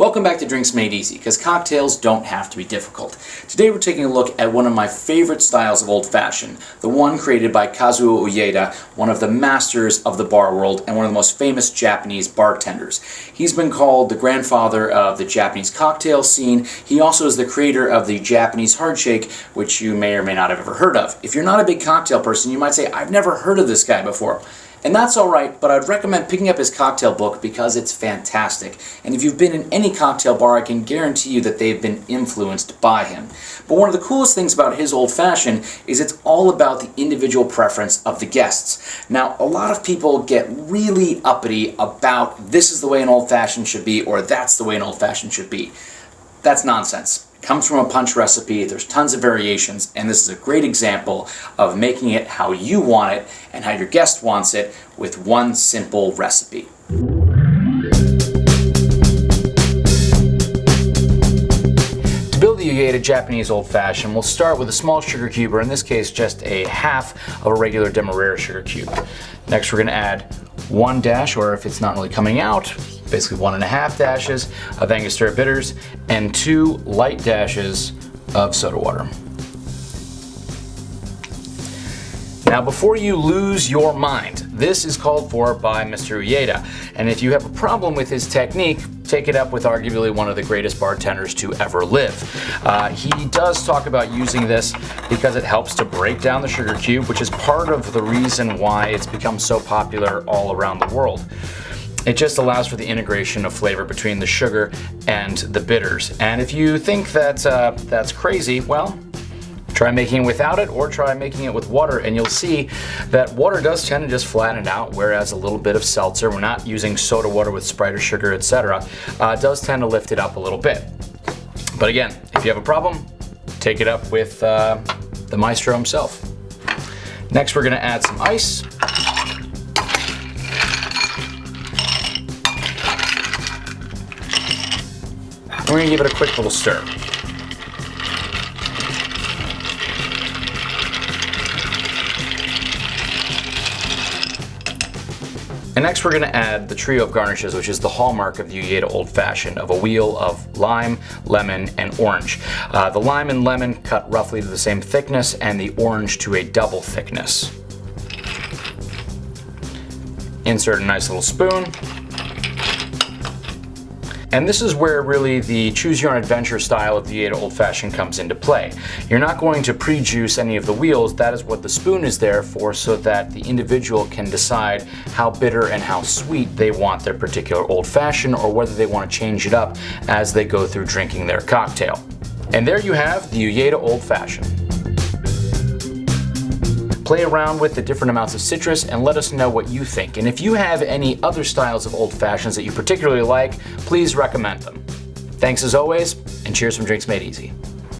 Welcome back to Drinks Made Easy, because cocktails don't have to be difficult. Today we're taking a look at one of my favorite styles of Old Fashioned, the one created by Kazuo Ueda, one of the masters of the bar world and one of the most famous Japanese bartenders. He's been called the grandfather of the Japanese cocktail scene. He also is the creator of the Japanese hard shake, which you may or may not have ever heard of. If you're not a big cocktail person, you might say, I've never heard of this guy before. And that's alright, but I'd recommend picking up his cocktail book because it's fantastic. And if you've been in any cocktail bar, I can guarantee you that they've been influenced by him. But one of the coolest things about his Old Fashioned is it's all about the individual preference of the guests. Now, a lot of people get really uppity about this is the way an Old Fashioned should be or that's the way an Old Fashioned should be. That's nonsense comes from a punch recipe. There's tons of variations, and this is a great example of making it how you want it and how your guest wants it with one simple recipe. To build the Ueda Japanese Old Fashioned, we'll start with a small sugar cube, or in this case, just a half of a regular Demerara sugar cube. Next, we're going to add one dash, or if it's not really coming out, basically one and a half dashes of Angostura bitters and two light dashes of soda water. Now before you lose your mind, this is called for by Mr. Ueda, and if you have a problem with his technique, take it up with arguably one of the greatest bartenders to ever live. Uh, he does talk about using this because it helps to break down the sugar cube, which is part of the reason why it's become so popular all around the world. It just allows for the integration of flavor between the sugar and the bitters. And if you think that uh, that's crazy, well, try making it without it or try making it with water and you'll see that water does tend to just flatten it out whereas a little bit of seltzer, we're not using soda water with Sprite or sugar, etc., uh, does tend to lift it up a little bit. But again, if you have a problem, take it up with uh, the maestro himself. Next we're going to add some ice. We're going to give it a quick little stir. And next we're going to add the trio of garnishes, which is the hallmark of the Ueda Old Fashioned, of a wheel of lime, lemon, and orange. Uh, the lime and lemon cut roughly to the same thickness, and the orange to a double thickness. Insert a nice little spoon. And this is where really the choose your own adventure style of the Ueda Old Fashioned comes into play. You're not going to pre-juice any of the wheels, that is what the spoon is there for so that the individual can decide how bitter and how sweet they want their particular Old Fashioned or whether they want to change it up as they go through drinking their cocktail. And there you have the Ueda Old Fashioned. Play around with the different amounts of citrus and let us know what you think. And if you have any other styles of old fashions that you particularly like, please recommend them. Thanks as always, and cheers from Drinks Made Easy.